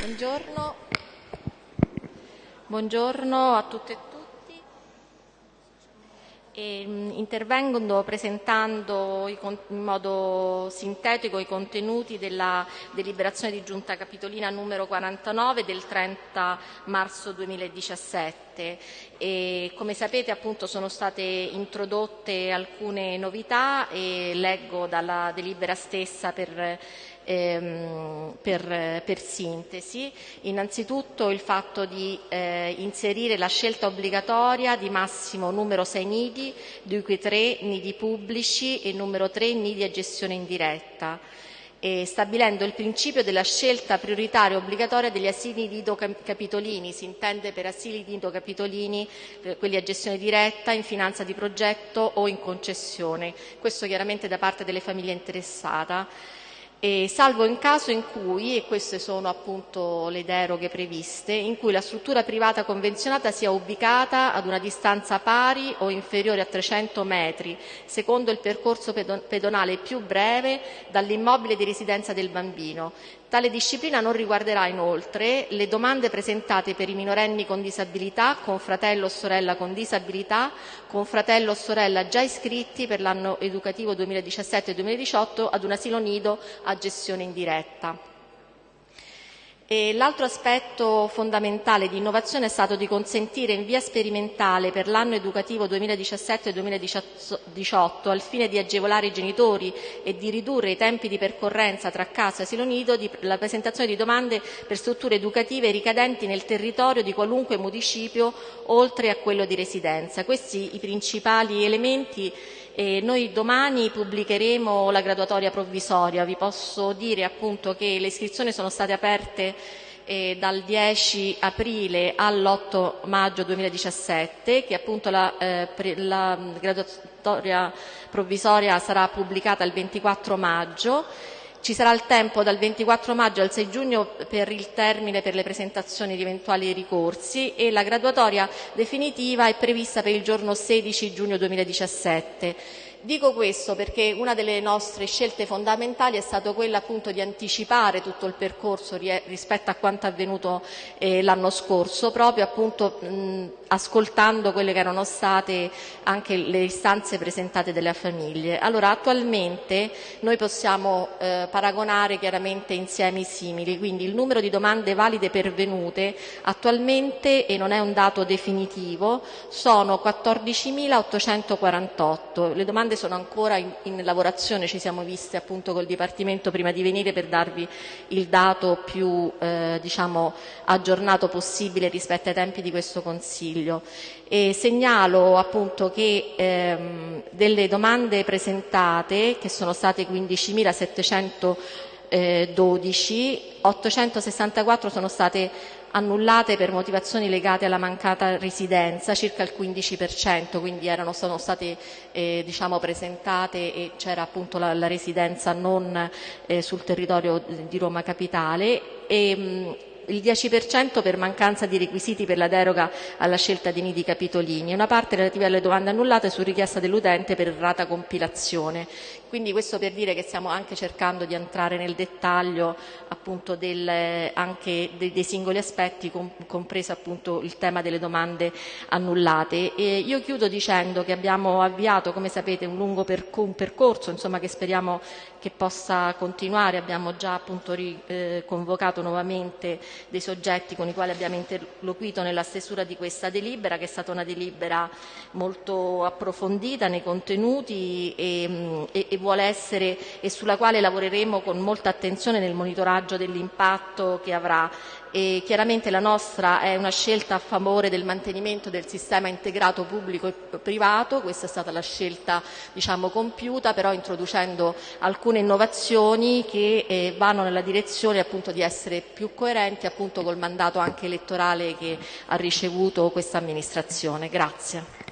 Buongiorno. Buongiorno a tutte e. E, mm, intervengo presentando in modo sintetico i contenuti della deliberazione di giunta capitolina numero 49 del 30 marzo 2017. E, come sapete appunto sono state introdotte alcune novità e leggo dalla delibera stessa per ehm, per, per, sintesi. Innanzitutto il fatto di eh, inserire la scelta obbligatoria di massimo numero 6 nidi, di cui 3 nidi pubblici e numero 3 nidi a gestione indiretta. Stabilendo il principio della scelta prioritaria obbligatoria degli asili nido capitolini, si intende per asili nido capitolini eh, quelli a gestione diretta, in finanza di progetto o in concessione, questo chiaramente da parte delle famiglie interessate e salvo in caso in cui, e queste sono appunto le deroghe previste, in cui la struttura privata convenzionata sia ubicata ad una distanza pari o inferiore a 300 metri, secondo il percorso pedonale più breve dall'immobile di residenza del bambino, Tale disciplina non riguarderà inoltre le domande presentate per i minorenni con disabilità, con fratello o sorella con disabilità, con fratello o sorella già iscritti per l'anno educativo 2017-2018 ad un asilo nido a gestione indiretta. L'altro aspetto fondamentale di innovazione è stato di consentire in via sperimentale per l'anno educativo 2017-2018, al fine di agevolare i genitori e di ridurre i tempi di percorrenza tra casa e asilo nido, la presentazione di domande per strutture educative ricadenti nel territorio di qualunque municipio oltre a quello di residenza. Questi i principali elementi e noi domani pubblicheremo la graduatoria provvisoria. Vi posso dire appunto che le iscrizioni sono state aperte eh, dal 10 aprile all'8 maggio 2017, che appunto la, eh, la graduatoria provvisoria sarà pubblicata il 24 maggio ci sarà il tempo dal 24 maggio al 6 giugno per il termine per le presentazioni di eventuali ricorsi e la graduatoria definitiva è prevista per il giorno 16 giugno 2017. Dico questo perché una delle nostre scelte fondamentali è stata quella appunto di anticipare tutto il percorso rispetto a quanto avvenuto eh, l'anno scorso, proprio appunto mh, ascoltando quelle che erano state anche le istanze presentate dalle famiglie. Allora, attualmente noi possiamo eh, paragonare chiaramente insiemi simili, quindi il numero di domande valide pervenute attualmente, e non è un dato definitivo, sono 14.848. Le domande sono ancora in, in lavorazione, ci siamo visti appunto col Dipartimento prima di venire per darvi il dato più eh, diciamo, aggiornato possibile rispetto ai tempi di questo. Consiglio. E segnalo appunto che ehm, delle domande presentate, che sono state 15.712, 864 sono state annullate per motivazioni legate alla mancata residenza, circa il 15%, quindi erano, sono state eh, diciamo, presentate e c'era appunto la, la residenza non eh, sul territorio di Roma Capitale. E, mh, il 10% per mancanza di requisiti per la deroga alla scelta dei nidi capitolini e una parte relativa alle domande annullate su richiesta dell'utente per errata compilazione. Quindi questo per dire che stiamo anche cercando di entrare nel dettaglio appunto del, anche dei, dei, singoli aspetti, com, compreso appunto il tema delle domande annullate. E io chiudo dicendo che abbiamo avviato, come sapete, un lungo percor un percorso insomma, che speriamo che possa continuare. Abbiamo già appunto riconvocato eh, nuovamente dei soggetti con i quali abbiamo interloquito nella stesura di questa delibera, che è stata una delibera molto approfondita nei contenuti e, e, e vuole essere e sulla quale lavoreremo con molta attenzione nel monitoraggio dell'impatto che avrà. E chiaramente la nostra è una scelta a favore del mantenimento del sistema integrato pubblico e privato, questa è stata la scelta diciamo, compiuta, però introducendo alcune innovazioni che eh, vanno nella direzione appunto, di essere più coerenti appunto, col mandato anche elettorale che ha ricevuto questa amministrazione. Grazie.